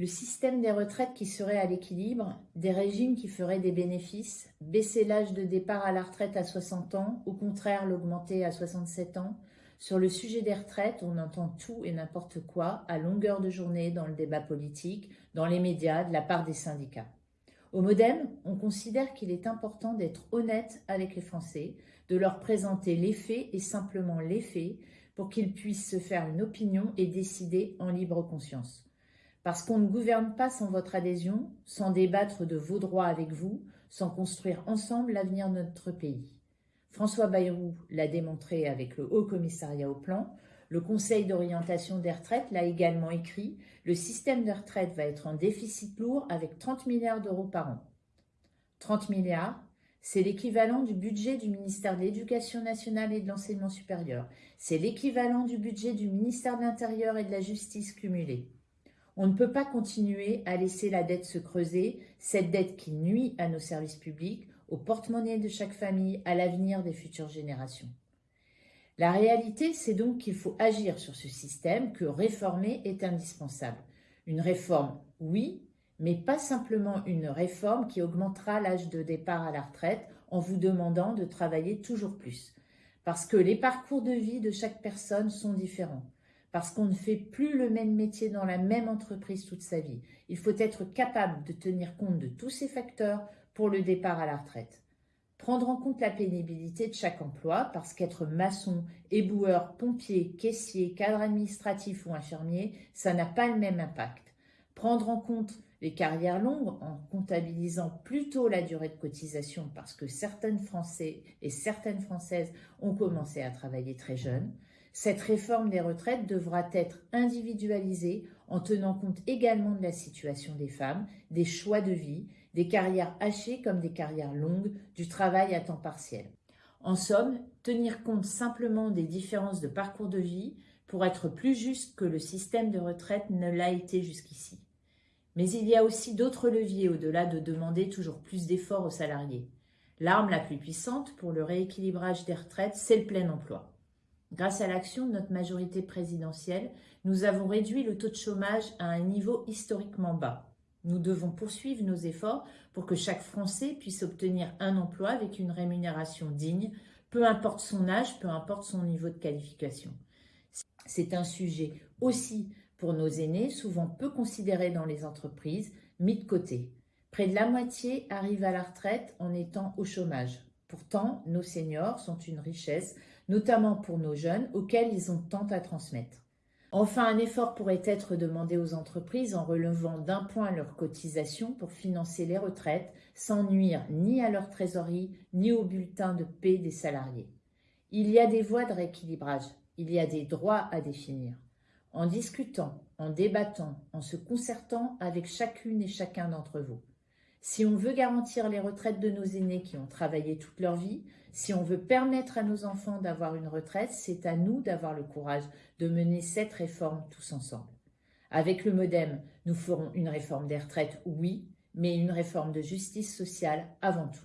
Le système des retraites qui serait à l'équilibre, des régimes qui feraient des bénéfices, baisser l'âge de départ à la retraite à 60 ans, au contraire l'augmenter à 67 ans. Sur le sujet des retraites, on entend tout et n'importe quoi à longueur de journée dans le débat politique, dans les médias, de la part des syndicats. Au Modem, on considère qu'il est important d'être honnête avec les Français, de leur présenter les faits et simplement les faits pour qu'ils puissent se faire une opinion et décider en libre conscience. Parce qu'on ne gouverne pas sans votre adhésion, sans débattre de vos droits avec vous, sans construire ensemble l'avenir de notre pays. François Bayrou l'a démontré avec le Haut Commissariat au Plan, le Conseil d'orientation des retraites l'a également écrit, le système de retraite va être en déficit lourd avec 30 milliards d'euros par an. 30 milliards, c'est l'équivalent du budget du ministère de l'Éducation nationale et de l'enseignement supérieur. C'est l'équivalent du budget du ministère de l'Intérieur et de la Justice cumulé. On ne peut pas continuer à laisser la dette se creuser, cette dette qui nuit à nos services publics, au porte-monnaie de chaque famille, à l'avenir des futures générations. La réalité, c'est donc qu'il faut agir sur ce système, que réformer est indispensable. Une réforme, oui, mais pas simplement une réforme qui augmentera l'âge de départ à la retraite en vous demandant de travailler toujours plus. Parce que les parcours de vie de chaque personne sont différents. Parce qu'on ne fait plus le même métier dans la même entreprise toute sa vie. Il faut être capable de tenir compte de tous ces facteurs pour le départ à la retraite. Prendre en compte la pénibilité de chaque emploi, parce qu'être maçon, éboueur, pompier, caissier, cadre administratif ou infirmier, ça n'a pas le même impact. Prendre en compte les carrières longues en comptabilisant plutôt la durée de cotisation parce que certaines Français et certaines Françaises ont commencé à travailler très jeunes. Cette réforme des retraites devra être individualisée en tenant compte également de la situation des femmes, des choix de vie, des carrières hachées comme des carrières longues, du travail à temps partiel. En somme, tenir compte simplement des différences de parcours de vie pour être plus juste que le système de retraite ne l'a été jusqu'ici. Mais il y a aussi d'autres leviers au-delà de demander toujours plus d'efforts aux salariés. L'arme la plus puissante pour le rééquilibrage des retraites, c'est le plein emploi. Grâce à l'action de notre majorité présidentielle, nous avons réduit le taux de chômage à un niveau historiquement bas. Nous devons poursuivre nos efforts pour que chaque Français puisse obtenir un emploi avec une rémunération digne, peu importe son âge, peu importe son niveau de qualification. C'est un sujet aussi pour nos aînés, souvent peu considérés dans les entreprises, mis de côté. Près de la moitié arrivent à la retraite en étant au chômage. Pourtant, nos seniors sont une richesse, notamment pour nos jeunes, auxquels ils ont tant à transmettre. Enfin, un effort pourrait être demandé aux entreprises en relevant d'un point leurs cotisations pour financer les retraites sans nuire ni à leur trésorerie ni au bulletin de paie des salariés. Il y a des voies de rééquilibrage, il y a des droits à définir. En discutant, en débattant, en se concertant avec chacune et chacun d'entre vous. Si on veut garantir les retraites de nos aînés qui ont travaillé toute leur vie, si on veut permettre à nos enfants d'avoir une retraite, c'est à nous d'avoir le courage de mener cette réforme tous ensemble. Avec le Modem, nous ferons une réforme des retraites, oui, mais une réforme de justice sociale avant tout.